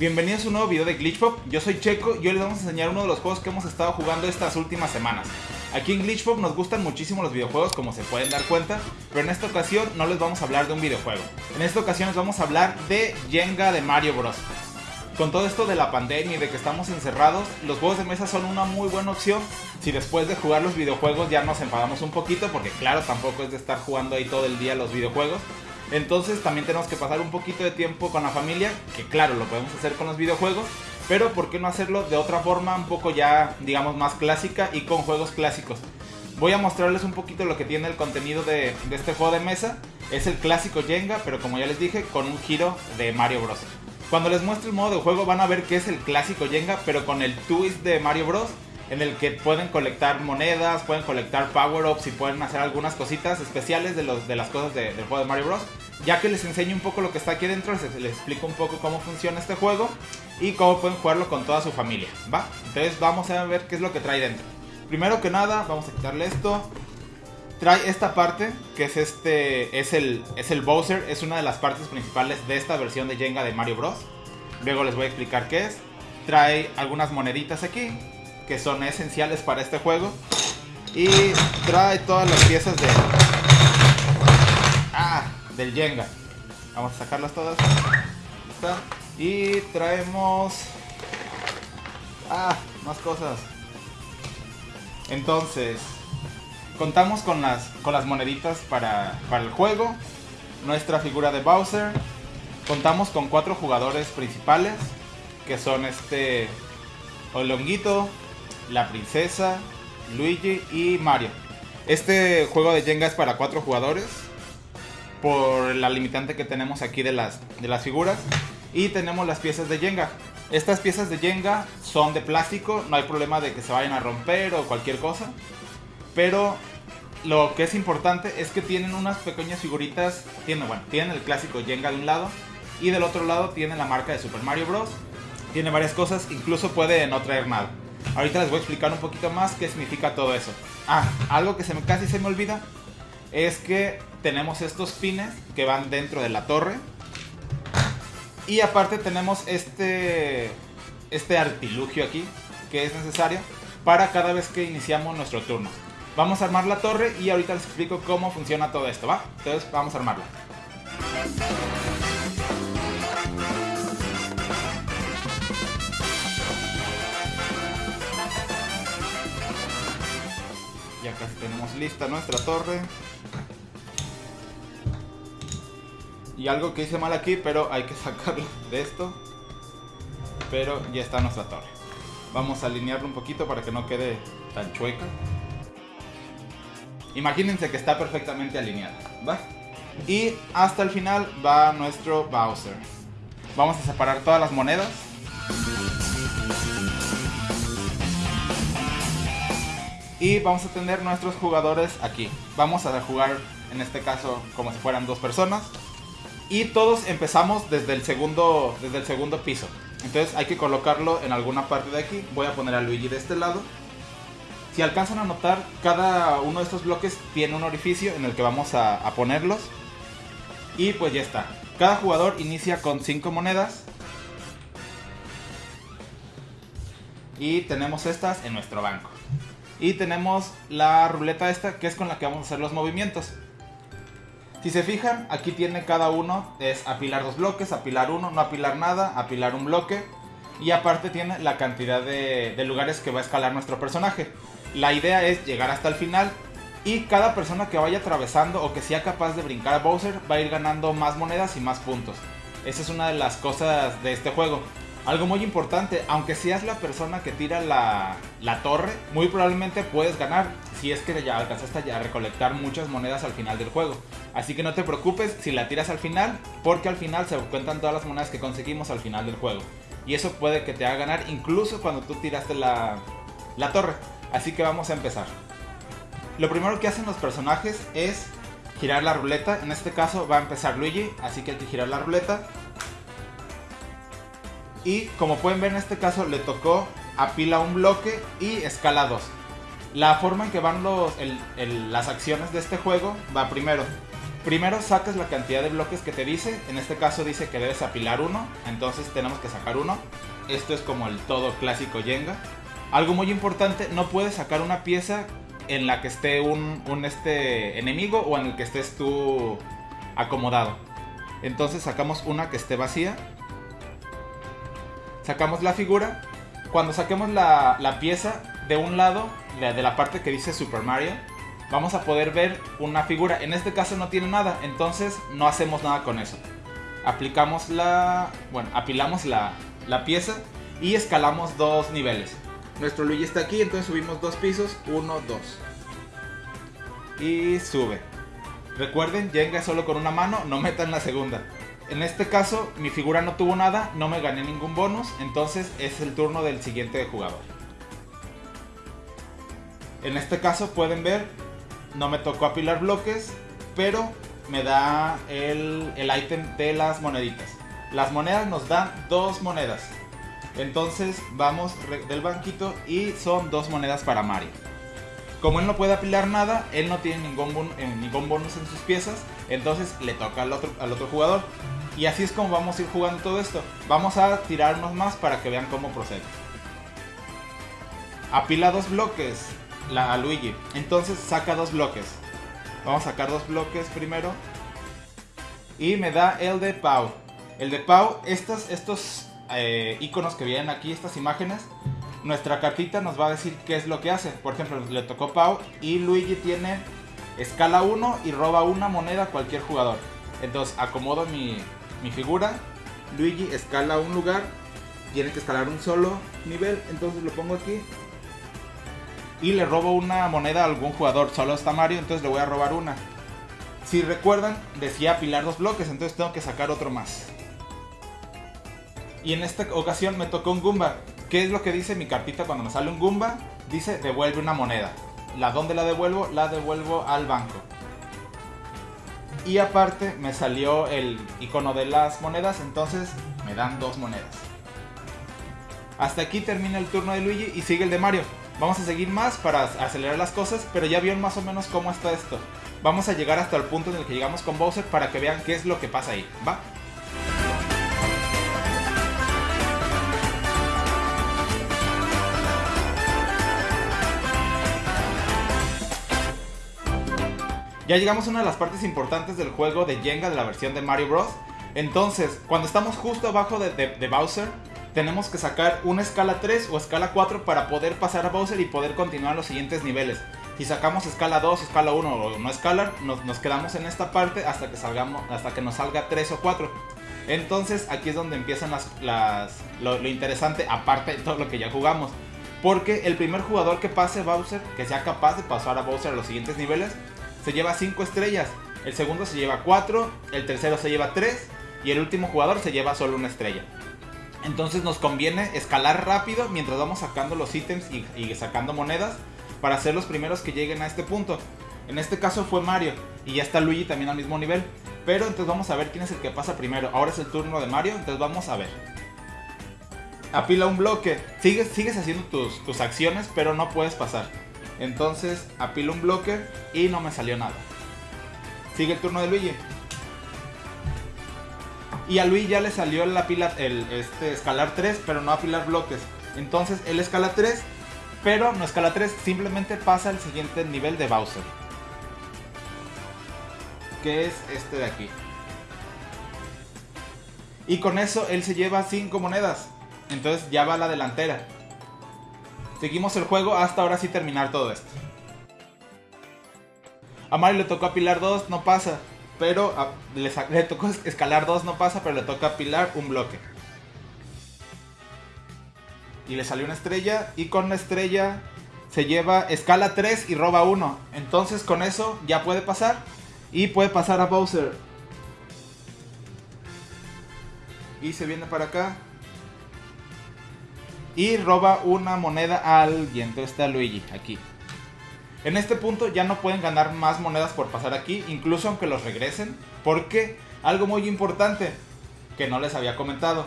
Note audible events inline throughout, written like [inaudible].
Bienvenidos a un nuevo video de Glitchpop, yo soy Checo y hoy les vamos a enseñar uno de los juegos que hemos estado jugando estas últimas semanas. Aquí en Glitchpop nos gustan muchísimo los videojuegos como se pueden dar cuenta, pero en esta ocasión no les vamos a hablar de un videojuego. En esta ocasión les vamos a hablar de Jenga de Mario Bros. Con todo esto de la pandemia y de que estamos encerrados, los juegos de mesa son una muy buena opción si después de jugar los videojuegos ya nos enfadamos un poquito, porque claro, tampoco es de estar jugando ahí todo el día los videojuegos. Entonces también tenemos que pasar un poquito de tiempo con la familia, que claro, lo podemos hacer con los videojuegos, pero ¿por qué no hacerlo de otra forma un poco ya, digamos, más clásica y con juegos clásicos? Voy a mostrarles un poquito lo que tiene el contenido de, este juego de mesa. Es el clásico Jenga, pero como ya les dije, con un giro de Mario Bros. Cuando les muestre el modo de juego van a ver que es el clásico Jenga, pero con el twist de Mario Bros en el que pueden colectar monedas, pueden colectar power-ups y pueden hacer algunas cositas especiales de las cosas del juego de Mario Bros. Ya que les enseño un poco lo que está aquí dentro, les, les, explico un poco cómo funciona este juego y cómo pueden jugarlo con toda su familia, ¿va? Entonces vamos a ver qué es lo que trae dentro. Primero que nada, vamos a quitarle esto. Trae esta parte, que es este, es el, es el Bowser, es una de las partes principales de esta versión de Jenga de Mario Bros. Luego les voy a explicar qué es. Trae algunas moneditas aquí, que son esenciales para este juego. Y trae todas las piezas de... Del Jenga. Vamos a sacarlas todas. Y traemos... Ah, más cosas. Entonces, contamos con las, con las moneditas para, para el juego. Nuestra figura de Bowser. Contamos con cuatro jugadores principales. Que son este... Olonguito, la princesa, Luigi y Mario. Este juego de Jenga es para cuatro jugadores. Por la limitante que tenemos aquí de las, de las figuras. Y tenemos las piezas de Jenga. Estas piezas de Jenga son de plástico. No hay problema de que se vayan a romper o cualquier cosa. Pero lo que es importante es que tienen unas pequeñas figuritas. Tienen, bueno, tienen el clásico Jenga de un lado. Y del otro lado tienen la marca de Super Mario Bros. Tiene varias cosas. Incluso puede no traer nada. Ahorita les voy a explicar un poquito más qué significa todo eso. Ah, algo que se me, casi se me olvida es que tenemos estos pines que van dentro de la torre. Y aparte tenemos este, este artilugio aquí que es necesario para cada vez que iniciamos nuestro turno. Vamos a armar la torre y ahorita les explico cómo funciona todo esto, ¿va? Entonces vamos a armarla. Ya casi tenemos lista nuestra torre. Y algo que hice mal aquí, pero hay que [laughs] sacarlo de esto. Pero ya está nuestra torre. Vamos a alinearlo un poquito para que no quede tan chueca. Imagínense que está perfectamente alineada, ¿va? Y hasta el final va nuestro Bowser. Vamos a separar todas las monedas. Y vamos a tener nuestros jugadores aquí. Vamos a jugar en este caso como si fueran dos personas. Y todos empezamos desde el segundo, desde el segundo piso. Entonces hay que colocarlo en alguna parte de aquí. Voy a poner a Luigi de este lado. Si alcanzan a notar, cada uno de estos bloques tiene un orificio en el que vamos a, a ponerlos. Y pues ya está. Cada jugador inicia con 5 monedas. Y tenemos estas en nuestro banco. Y tenemos la ruleta esta, que es con la que vamos a hacer los movimientos. Si se fijan, aquí tiene cada uno, es apilar dos bloques, apilar uno, no apilar nada, apilar un bloque. Y aparte tiene la cantidad de, de lugares que va a escalar nuestro personaje. La idea es llegar hasta el final y cada persona que vaya atravesando o que sea capaz de brincar a Bowser va a ir ganando más monedas y más puntos. Esa es una de las cosas de este juego. Algo muy importante, aunque seas la persona que tira la, la, torre, muy probablemente puedes ganar si es que ya alcanzaste a recolectar muchas monedas al final del juego. Así que no te preocupes si la tiras al final, porque al final se cuentan todas las monedas que conseguimos al final del juego. Y eso puede que te haga ganar incluso cuando tú tiraste la, la torre. Así que vamos a empezar. Lo primero que hacen los personajes es girar la ruleta. En este caso va a empezar Luigi, así que hay que girar la ruleta. Y como pueden ver en este caso le tocó apila un bloque y escala 2. La forma en que van los, las acciones de este juego va primero. Primero sacas la cantidad de bloques que te dice. En este caso dice que debes apilar uno. Entonces tenemos que sacar uno. Esto es como el todo clásico Jenga. Algo muy importante, no puedes sacar una pieza en la que esté un, un este enemigo o en el que estés tú acomodado. Entonces sacamos una que esté vacía. Sacamos la figura. Cuando saquemos la, la pieza de un lado, de, la parte que dice Super Mario, vamos a poder ver una figura. En este caso no tiene nada, entonces no hacemos nada con eso. Aplicamos la... bueno, apilamos la, la pieza y escalamos dos niveles. Nuestro Luigi está aquí, entonces subimos dos pisos, uno, dos. Y sube. Recuerden, Jenga solo con una mano, no metan la segunda. En este caso, mi figura no tuvo nada, no me gané ningún bonus, entonces es el turno del siguiente jugador. En este caso pueden ver, no me tocó apilar bloques, pero me da el, el ítem de las moneditas. Las monedas nos dan dos monedas. Entonces vamos del banquito y son dos monedas para Mario. Como él no puede apilar nada, él no tiene ningún, eh, ningún bonus en sus piezas, entonces le toca al otro, al otro jugador. Y así es como vamos a ir jugando todo esto. Vamos a tirarnos más para que vean cómo procede. Apila dos bloques la, a Luigi. Entonces saca dos bloques. Vamos a sacar dos bloques primero. Y me da el de Pau. El de Pau, estos, estos eh, iconos que vienen aquí, estas imágenes, nuestra cartita nos va a decir qué es lo que hace. Por ejemplo, le tocó Pau y Luigi tiene escala 1 y roba una moneda a cualquier jugador. Entonces acomodo mi, mi figura. Luigi escala un lugar, tiene que escalar un solo nivel, entonces lo pongo aquí. Y le robo una moneda a algún jugador, solo está Mario, entonces le voy a robar una. Si recuerdan, decía apilar dos bloques, entonces tengo que sacar otro más. Y en esta ocasión me tocó un Goomba. ¿Qué es lo que dice mi cartita cuando me sale un Goomba? Dice devuelve una moneda. ¿La dónde la devuelvo? La devuelvo al banco. Y aparte me salió el icono de las monedas, entonces me dan dos monedas. Hasta aquí termina el turno de Luigi y sigue el de Mario. Vamos a seguir más para acelerar las cosas, pero ya vieron más o menos cómo está esto. Vamos a llegar hasta el punto en el que llegamos con Bowser para que vean qué es lo que pasa ahí, ¿va? Ya llegamos a una de las partes importantes del juego de Jenga de la versión de Mario Bros. Entonces, cuando estamos justo abajo de, Bowser, tenemos que sacar una escala 3 o escala 4 para poder pasar a Bowser y poder continuar los siguientes niveles. Si sacamos escala 2, escala 1 o no escala, nos, quedamos en esta parte hasta que, salgamos, hasta que nos salga 3 o 4. Entonces aquí es donde empiezan las, las, lo, lo interesante, aparte de todo lo que ya jugamos. Porque el primer jugador que pase Bowser, que sea capaz de pasar a Bowser a los siguientes niveles, se lleva 5 estrellas. El segundo se lleva 4, el tercero se lleva 3 y el último jugador se lleva solo una estrella. Entonces nos conviene escalar rápido mientras vamos sacando los ítems y, y, sacando monedas para ser los primeros que lleguen a este punto. En este caso fue Mario y ya está Luigi también al mismo nivel. Pero entonces vamos a ver quién es el que pasa primero. Ahora es el turno de Mario, entonces vamos a ver. Apila un bloque. Sigues, sigues haciendo tus, tus acciones, pero no puedes pasar. Entonces apilo un bloque y no me salió nada. Sigue el turno de Luigi. Y a Luigi ya le salió el, apila, el este, escalar 3, pero no apilar bloques. Entonces él escala 3, pero no escala 3, simplemente pasa al siguiente nivel de Bowser. Que es este de aquí. Y con eso él se lleva 5 monedas. Entonces ya va a la delantera. Seguimos el juego hasta ahora sí terminar todo esto. A Mario le tocó apilar 2, no pasa. Pero le, tocó escalar 2, no pasa, pero le toca apilar un bloque. Y le salió una estrella. Y con la estrella se lleva escala 3 y roba 1. Entonces con eso ya puede pasar. Y puede pasar a Bowser. Y se viene para acá y roba una moneda a alguien. Entonces está Luigi aquí. En este punto ya no pueden ganar más monedas por pasar aquí, incluso aunque los regresen, porque algo muy importante que no les había comentado.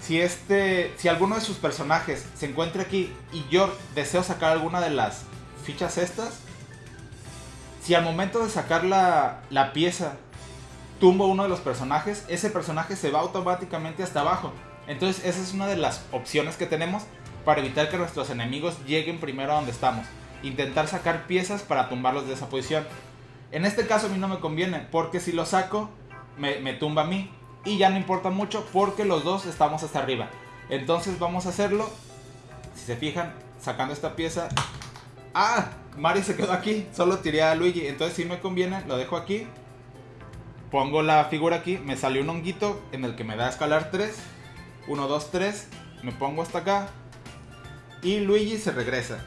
Si este, si alguno de sus personajes se encuentra aquí y yo deseo sacar alguna de las fichas estas, si al momento de sacar la, la pieza tumbo uno de los personajes, ese personaje se va automáticamente hasta abajo. Entonces esa es una de las opciones que tenemos para evitar que nuestros enemigos lleguen primero a donde estamos. Intentar sacar piezas para tumbarlos de esa posición. En este caso a mí no me conviene, porque si lo saco, me, tumba a mí. Y ya no importa mucho porque los dos estamos hasta arriba. Entonces vamos a hacerlo. Si se fijan, sacando esta pieza. ¡Ah! Mario se quedó aquí. Solo tiré a Luigi. Entonces si me conviene, lo dejo aquí. Pongo la figura aquí. Me salió un honguito en el que me da escalar 3. 1, 2, 3. Me pongo hasta acá. Y Luigi se regresa.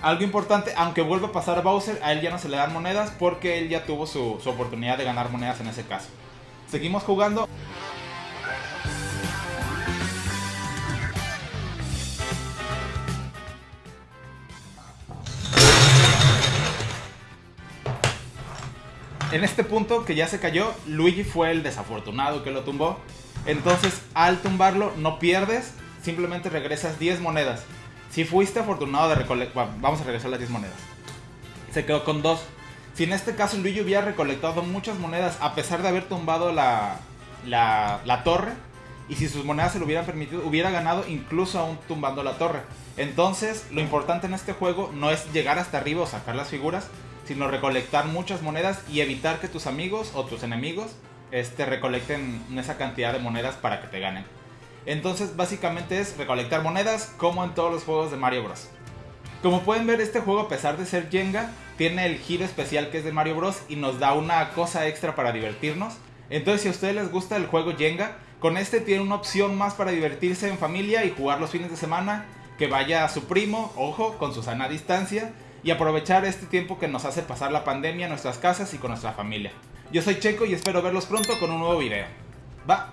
Algo importante, aunque vuelva a pasar a Bowser, a él ya no se le dan monedas porque él ya tuvo su, su oportunidad de ganar monedas en ese caso. Seguimos jugando. En este punto que ya se cayó, Luigi fue el desafortunado que lo tumbó. Entonces, al tumbarlo, no pierdes, simplemente regresas 10 monedas. Si fuiste afortunado de recolectar... vamos a regresar las 10 monedas. Se quedó con 2. Si en este caso Luigi hubiera recolectado muchas monedas a pesar de haber tumbado la, la, la torre, y si sus monedas se lo hubieran permitido, hubiera ganado incluso aún tumbando la torre. Entonces, lo importante en este juego no es llegar hasta arriba o sacar las figuras, sino recolectar muchas monedas y evitar que tus amigos o tus enemigos este, recolecten esa cantidad de monedas para que te ganen. Entonces, básicamente es recolectar monedas como en todos los juegos de Mario Bros. Como pueden ver, este juego, a pesar de ser Jenga, tiene el giro especial que es de Mario Bros. y nos da una cosa extra para divertirnos. Entonces, si a ustedes les gusta el juego Jenga, con este tiene una opción más para divertirse en familia y jugar los fines de semana. Que vaya a su primo, ojo, con su sana distancia, y aprovechar este tiempo que nos hace pasar la pandemia en nuestras casas y con nuestra familia. Yo soy Checo y espero verlos pronto con un nuevo video. Va.